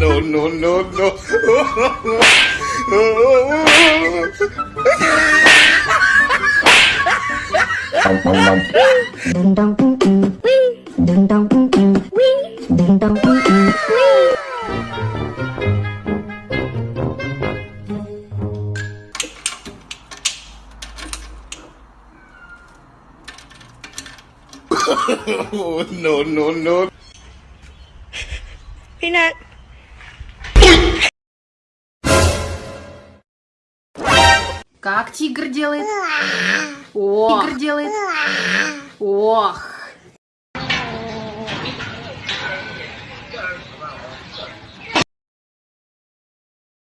no, no, no, no. Ding wee. Ding dong ding ding wee. no, no, no. Peanut. Как тигр делает? Ох. Тигр делает. Ох.